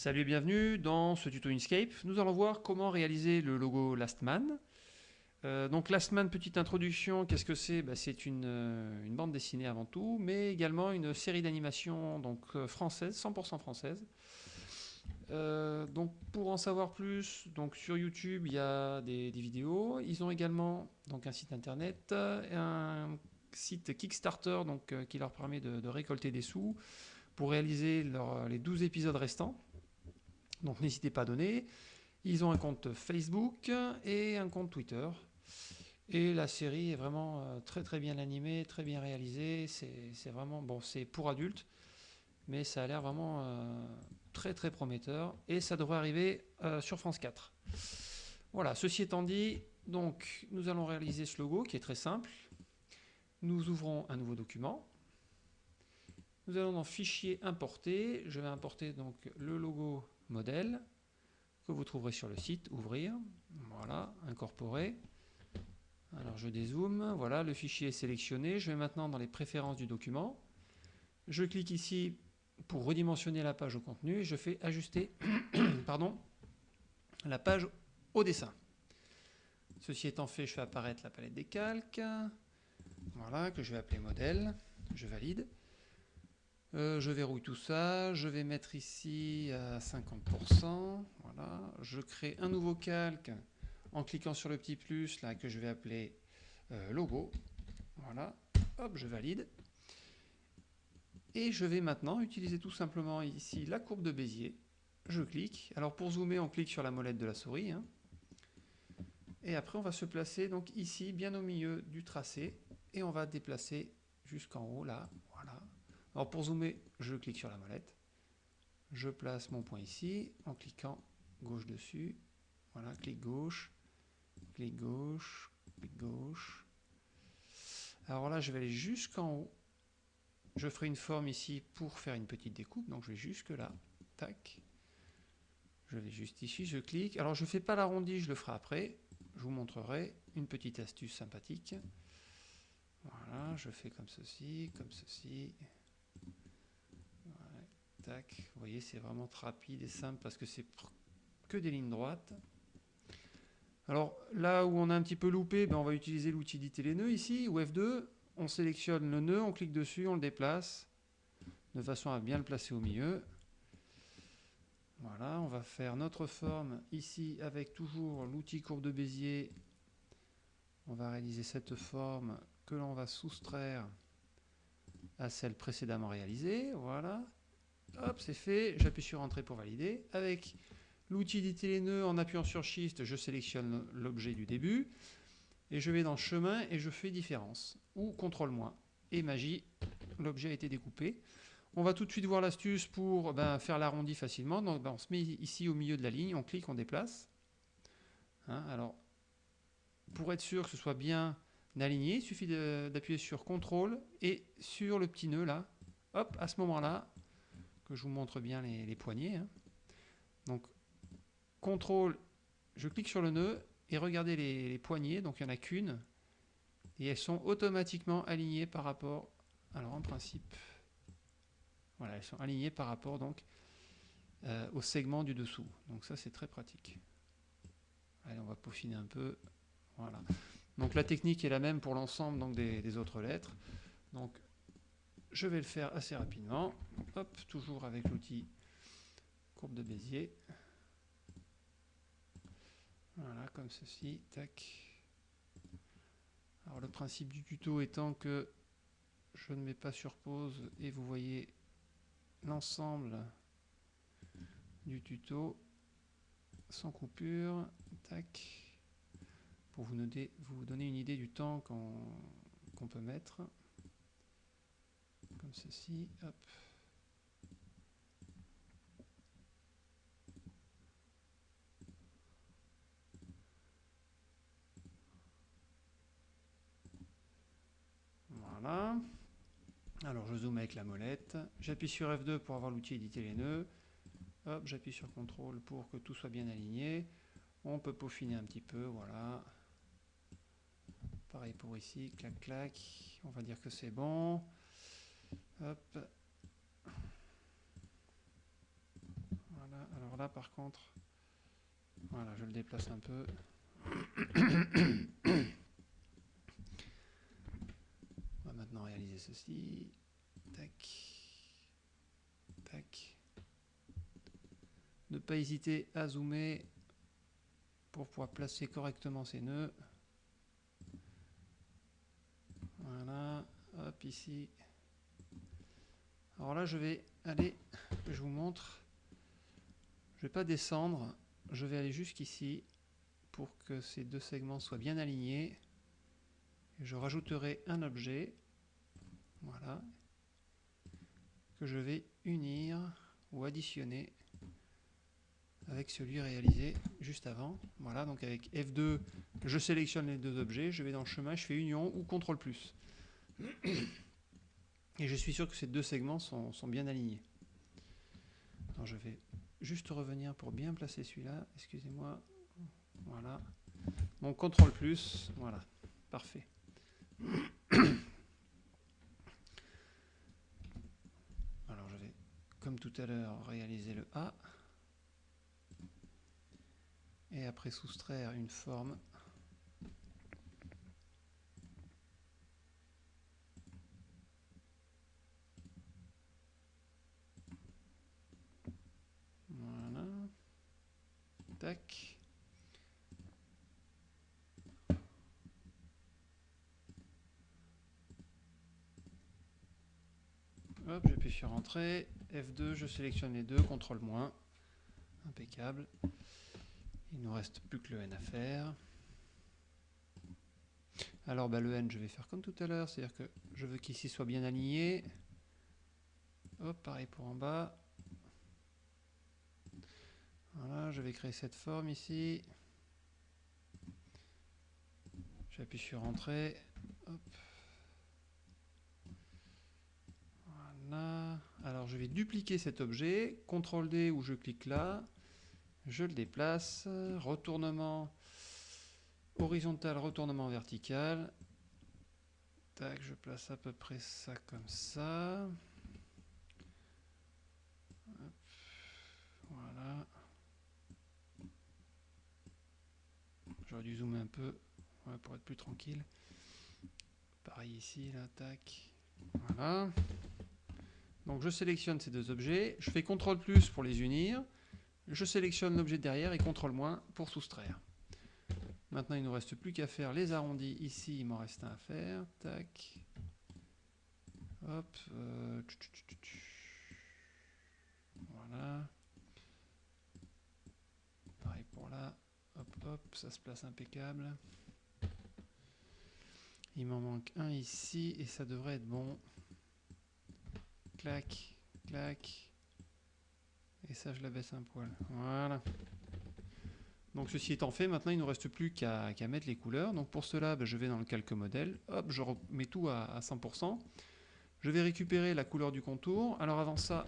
Salut et bienvenue dans ce tuto Inkscape. Nous allons voir comment réaliser le logo Lastman. Euh, donc Lastman, petite introduction, qu'est-ce que c'est? Bah, C'est une, euh, une, bande dessinée avant tout, mais également une série d'animations donc euh, française, 100% française. donc pour en savoir plus, sur YouTube il y a des, vidéos. Ils ont également un site internet, un site Kickstarter qui leur permet de, récolter des sous pour réaliser les 12 épisodes restants. Donc n'hésitez pas à donner. Ils ont un compte Facebook et un compte Twitter. Et la série est vraiment euh, très très bien animée, très bien réalisée. C'est vraiment, bon, c'est pour adultes, mais ça a l'air vraiment euh, très très prometteur. Et ça devrait arriver euh, sur France 4. Voilà, ceci étant dit, donc nous allons réaliser ce logo qui est très simple. Nous ouvrons un nouveau document. Nous allons dans Fichier importer. Je vais importer donc le logo modèle que vous trouverez sur le site, ouvrir, voilà, incorporer. Alors je dézoome, voilà, le fichier est sélectionné. Je vais maintenant dans les préférences du document. Je clique ici pour redimensionner la page au contenu je fais ajuster pardon, la page au dessin. Ceci étant fait, je fais apparaître la palette des calques, voilà, que je vais appeler modèle, je valide. Euh, je verrouille tout ça, je vais mettre ici à 50%, voilà. Je crée un nouveau calque en cliquant sur le petit plus là que je vais appeler euh, logo, voilà, hop, je valide. Et je vais maintenant utiliser tout simplement ici la courbe de Bézier, je clique, alors pour zoomer on clique sur la molette de la souris, hein. et après on va se placer donc ici bien au milieu du tracé, et on va déplacer jusqu'en haut là, alors pour zoomer, je clique sur la molette. Je place mon point ici en cliquant gauche dessus. Voilà, clic gauche, clic gauche, clic gauche. Alors là, je vais aller jusqu'en haut. Je ferai une forme ici pour faire une petite découpe. Donc je vais jusque là. Tac. Je vais juste ici, je clique. Alors je ne fais pas l'arrondi, je le ferai après. Je vous montrerai une petite astuce sympathique. Voilà, je fais comme ceci, comme ceci. Vous voyez, c'est vraiment rapide et simple parce que c'est que des lignes droites. Alors là où on a un petit peu loupé, ben, on va utiliser l'outil les nœuds ici, ou F2. On sélectionne le nœud, on clique dessus, on le déplace de façon à bien le placer au milieu. Voilà, on va faire notre forme ici avec toujours l'outil courbe de Bézier. On va réaliser cette forme que l'on va soustraire à celle précédemment réalisée. Voilà. Hop, c'est fait. J'appuie sur Entrée pour valider. Avec l'outil d'éditer les nœuds, en appuyant sur Shift, je sélectionne l'objet du début. Et je vais dans Chemin et je fais Différence. Ou Contrôle moins. Et magie, l'objet a été découpé. On va tout de suite voir l'astuce pour ben, faire l'arrondi facilement. Donc, ben, on se met ici au milieu de la ligne, on clique, on déplace. Hein, alors, pour être sûr que ce soit bien aligné, il suffit d'appuyer sur CTRL et sur le petit nœud là. Hop, à ce moment-là, que je vous montre bien les, poignées. Hein. Donc, CTRL, je clique sur le nœud et regardez les, poignées, donc il n'y en a qu'une. Et elles sont automatiquement alignées par rapport, alors en principe, voilà, elles sont alignées par rapport donc euh, au segment du dessous. Donc ça c'est très pratique. Allez, on va peaufiner un peu. Voilà. Donc la technique est la même pour l'ensemble des, des, autres lettres. Donc je vais le faire assez rapidement. Hop, toujours avec l'outil courbe de Bézier. Voilà, comme ceci. Tac. Alors le principe du tuto étant que je ne mets pas sur pause et vous voyez l'ensemble du tuto sans coupure. Tac. Pour vous, vous donner une idée du temps qu'on peut mettre comme ceci. Hop. Voilà. Alors je zoome avec la molette. J'appuie sur F2 pour avoir l'outil éditer les nœuds. Hop, j'appuie sur CTRL pour que tout soit bien aligné. On peut peaufiner un petit peu, voilà. Pareil pour ici, clac clac. On va dire que c'est bon. Hop. Voilà, là par contre, voilà, je le déplace un peu. On va maintenant réaliser ceci. Tac. Tac. Ne pas hésiter à zoomer pour pouvoir placer correctement ces nœuds. Voilà, hop ici. Alors là, je vais aller, je vous montre. Je vais pas descendre, je vais aller jusqu'ici pour que ces deux segments soient bien alignés. je rajouterai un objet, voilà, que je vais unir ou additionner avec celui réalisé juste avant. Voilà, donc avec F2, je sélectionne les deux objets, je vais dans le chemin, je fais union ou CTRL+. Et je suis sûr que ces deux segments sont, bien alignés. Alors je vais juste revenir pour bien placer celui-là, excusez-moi. Voilà. Mon CTRL+, voilà, parfait. Alors je vais, comme tout à l'heure, réaliser le A. Et après soustraire une forme Tac. Hop, j'appuie sur Entrée. F2, je sélectionne les deux, CTRL moins. Impeccable. Il nous reste plus que le N à faire. Alors bah, le N, je vais faire comme tout à l'heure, c'est-à-dire que je veux qu'ici soit bien aligné. Hop, pareil pour en bas. Voilà, je vais créer cette forme ici. J'appuie sur Entrée. Voilà. Alors je vais dupliquer cet objet. CTRL D où je clique là. Je le déplace. Retournement horizontal, retournement vertical. Tac, je place à peu près ça comme ça. Voilà. J'aurais dû zoomer un peu pour être plus tranquille. Pareil ici, là, tac. Voilà. Donc je sélectionne ces deux objets, je fais CTRL plus pour les unir, je sélectionne l'objet derrière et CTRL moins pour soustraire. Maintenant il ne nous reste plus qu'à faire les arrondis ici, il m'en reste un à faire. Tac. Hop. Euh, voilà. Pareil pour là. Hop, hop, ça se place impeccable. Il m'en manque un ici et ça devrait être bon. Clac, clac. Et ça, je la baisse un poil. Voilà. Donc ceci étant fait, maintenant il ne nous reste plus qu'à mettre les couleurs. Donc pour cela, ben, je vais dans le calque modèle. Hop, je remets tout à, à 100%. Je vais récupérer la couleur du contour. Alors avant ça,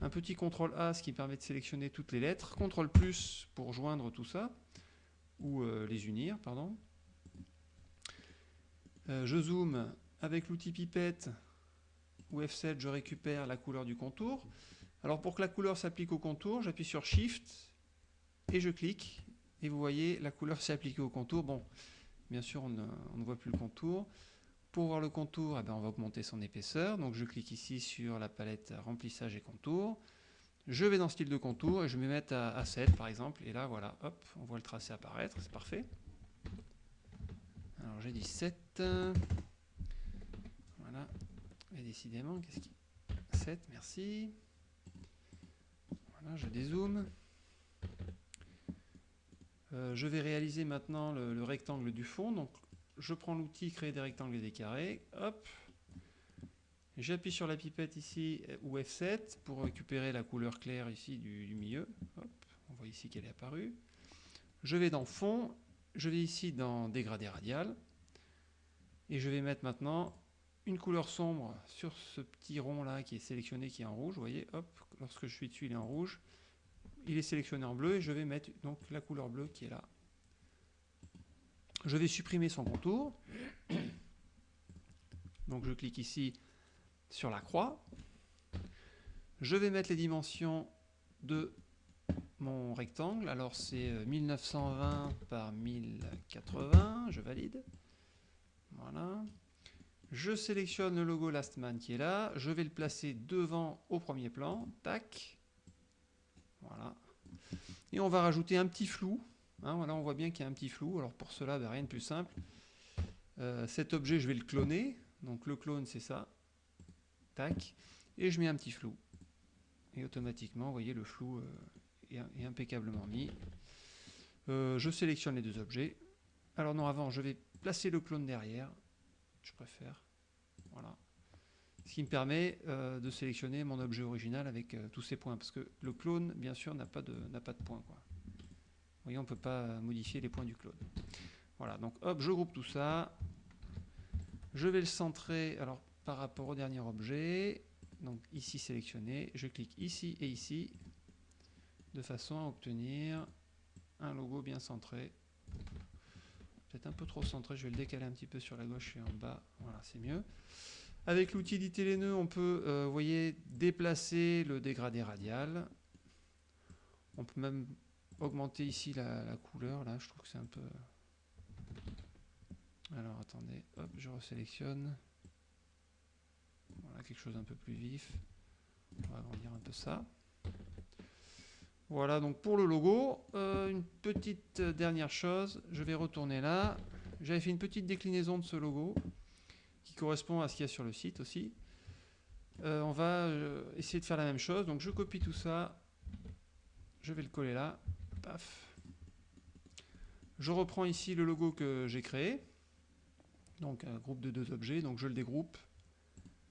un petit CTRL A, ce qui permet de sélectionner toutes les lettres, CTRL plus pour joindre tout ça, ou euh, les unir, pardon. Euh, je zoome avec l'outil pipette ou F7, je récupère la couleur du contour. Alors pour que la couleur s'applique au contour, j'appuie sur Shift et je clique. Et vous voyez, la couleur s'est appliquée au contour. Bon, bien sûr, on ne, voit plus le contour. Pour voir le contour, eh ben, on va augmenter son épaisseur. Donc je clique ici sur la palette remplissage et contour. Je vais dans style de contour et je vais mettre à, 7 par exemple. Et là, voilà, hop, on voit le tracé apparaître, c'est parfait. Alors j'ai dit 7. Décidément, qu'est-ce qui... 7, merci. Voilà, je dézoome. Euh, je vais réaliser maintenant le, le rectangle du fond. Donc je prends l'outil créer des rectangles et des carrés, hop, j'appuie sur la pipette ici ou F7 pour récupérer la couleur claire ici du, milieu, hop, on voit ici qu'elle est apparue. Je vais dans fond, je vais ici dans dégradé radial et je vais mettre maintenant une couleur sombre sur ce petit rond là qui est sélectionné qui est en rouge, vous voyez, hop, lorsque je suis dessus il est en rouge, il est sélectionné en bleu et je vais mettre donc la couleur bleue qui est là je vais supprimer son contour. Donc je clique ici sur la croix. Je vais mettre les dimensions de mon rectangle. Alors c'est 1920 par 1080, je valide. Voilà. Je sélectionne le logo Lastman qui est là. Je vais le placer devant au premier plan. Tac. Voilà. Et on va rajouter un petit flou. Hein, voilà, on voit bien qu'il y a un petit flou. Alors pour cela, ben, rien de plus simple. Euh, cet objet, je vais le cloner. Donc le clone, c'est ça. Tac. Et je mets un petit flou. Et automatiquement, vous voyez, le flou euh, est, impeccablement mis. Euh, je sélectionne les deux objets. Alors non, avant, je vais placer le clone derrière. Préfère. Voilà. Ce qui me permet euh, de sélectionner mon objet original avec tous ces points. Parce que le clone, bien sûr, n'a pas de, pas de points. Quoi. Voyez, on ne peut pas modifier les points du clone. Voilà, donc hop, je groupe tout ça. Je vais le centrer alors, par rapport au dernier objet. Donc ici sélectionné, je clique ici et ici de façon à obtenir un logo bien centré. Peut-être un peu trop centré, je vais le décaler un petit peu sur la gauche et en bas, voilà c'est mieux. Avec l'outil les nœuds, on peut, euh, vous voyez, déplacer le dégradé radial. On peut même augmenter ici la, la couleur, là je trouve que c'est un peu... Alors attendez, hop, je resélectionne. Voilà, quelque chose un peu plus vif. On va agrandir un peu ça. Voilà, donc pour le logo, euh, une petite dernière chose, je vais retourner là. J'avais fait une petite déclinaison de ce logo qui correspond à ce qu'il y a sur le site aussi. Euh, on va euh, essayer de faire la même chose. Donc je copie tout ça, je vais le coller là. Paf. Je reprends ici le logo que j'ai créé. Donc un groupe de deux objets, donc je le dégroupe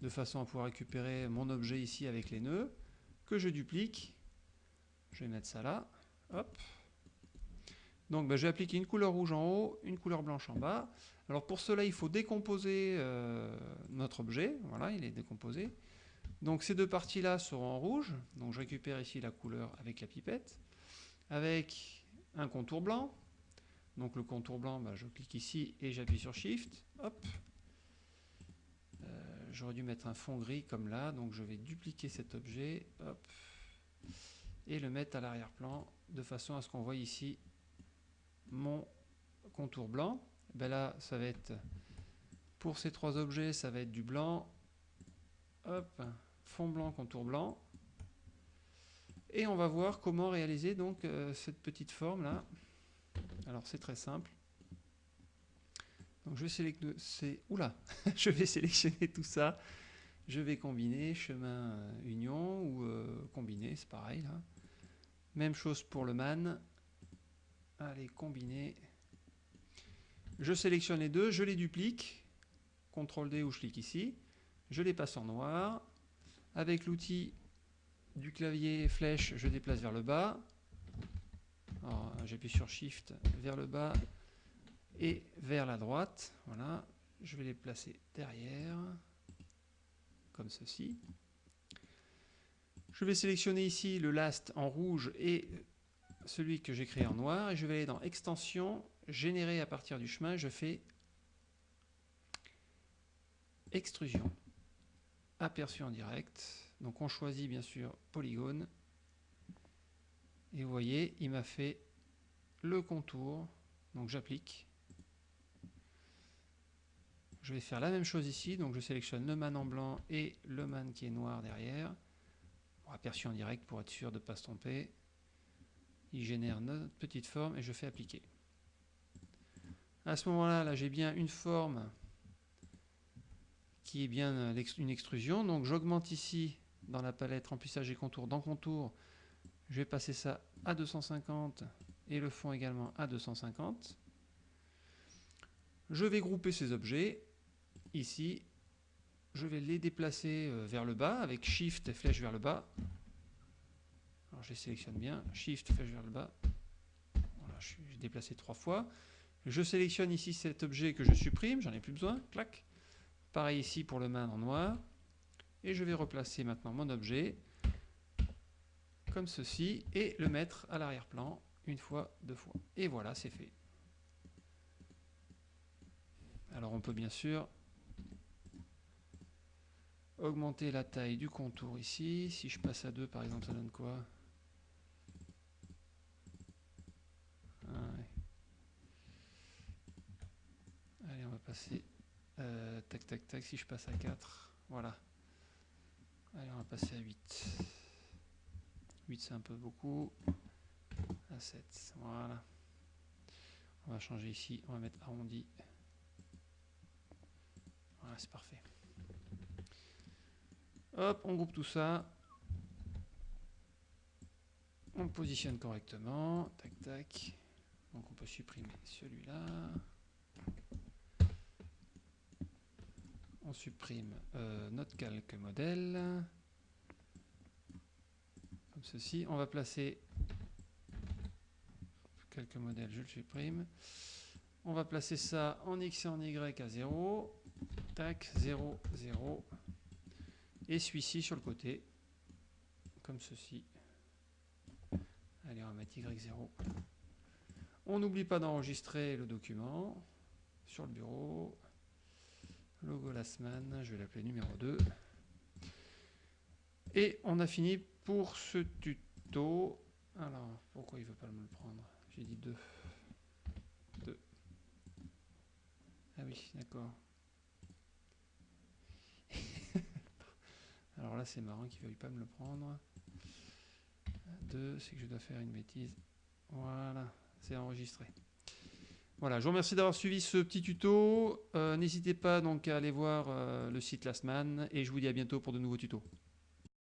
de façon à pouvoir récupérer mon objet ici avec les nœuds, que je duplique. Je vais mettre ça là. Hop. Donc ben, j'ai appliqué une couleur rouge en haut, une couleur blanche en bas. Alors pour cela, il faut décomposer euh, notre objet. Voilà, il est décomposé. Donc ces deux parties-là seront en rouge. Donc je récupère ici la couleur avec la pipette. Avec un contour blanc. Donc le contour blanc, ben, je clique ici et j'appuie sur Shift. Hop, j'aurais dû mettre un fond gris comme là, donc je vais dupliquer cet objet, et le mettre à l'arrière-plan, de façon à ce qu'on voit ici mon contour blanc. Ben là, ça va être, pour ces trois objets, ça va être du blanc, hop, fond blanc, contour blanc, et on va voir comment réaliser donc euh, cette petite forme là. Alors c'est très simple. Donc je vais sélectionner, oula, je vais sélectionner tout ça. Je vais combiner chemin euh, union ou euh, combiner, c'est pareil là. Même chose pour le man. Allez, combiner. Je sélectionne les deux, je les duplique. CTRL D ou je clique ici. Je les passe en noir. Avec l'outil du clavier flèche, je déplace vers le bas. J'appuie sur Shift vers le bas et vers la droite. Voilà, je vais les placer derrière, comme ceci. Je vais sélectionner ici le last en rouge et celui que j'ai créé en noir. Et je vais aller dans Extension, Générer à partir du chemin. Je fais Extrusion. Aperçu en direct. Donc on choisit bien sûr Polygone. Et vous voyez, il m'a fait le contour. Donc j'applique. Je vais faire la même chose ici, donc je sélectionne le man en blanc et le man qui est noir derrière. Aperçu en direct pour être sûr de ne pas se tromper. Il génère notre petite forme et je fais appliquer. À ce moment-là, là, j'ai bien une forme qui est bien une extrusion. Donc j'augmente ici dans la palette remplissage et contour. Dans contour, je vais passer ça à 250 et le fond également à 250. Je vais grouper ces objets ici, je vais les déplacer euh, vers le bas avec Shift et flèche vers le bas. Alors je les sélectionne bien, Shift, flèche vers le bas. Voilà, je suis déplacé trois fois. Je sélectionne ici cet objet que je supprime, j'en ai plus besoin, clac. Pareil ici pour le main en noir. Et je vais replacer maintenant mon objet comme ceci et le mettre à l'arrière-plan une fois, deux fois. Et voilà, c'est fait. Alors on peut bien sûr augmenter la taille du contour ici. Si je passe à 2 par exemple, ça donne quoi? Ah Allez, on va passer. Euh, tac, tac, tac. Si je passe à 4, voilà. Allez, on va passer à 8. 8, c'est un peu beaucoup. À 7, voilà. On va changer ici, on va mettre arrondi. Voilà, c'est parfait. On groupe tout ça. On positionne correctement. Tac, tac. Donc on peut supprimer celui-là. On supprime euh, notre calque modèle. Comme ceci. On va placer calque modèle, je le supprime. On va placer ça en X et en Y à 0. Tac, 0, 0. Et celui-ci sur le côté. Comme ceci. Allez, on va mettre Y0. On n'oublie pas d'enregistrer le document sur le bureau. Logo Lastman, je vais l'appeler numéro 2. Et on a fini pour ce tuto. Alors, pourquoi il ne veut pas me le prendre? J'ai dit 2. 2. Ah oui, d'accord. Alors là, c'est marrant qu'il ne veuille pas me le prendre. 2, c'est que je dois faire une bêtise. Voilà, c'est enregistré. Voilà, je vous remercie d'avoir suivi ce petit tuto. Euh, N'hésitez pas donc à aller voir euh, le site Lastman et je vous dis à bientôt pour de nouveaux tutos.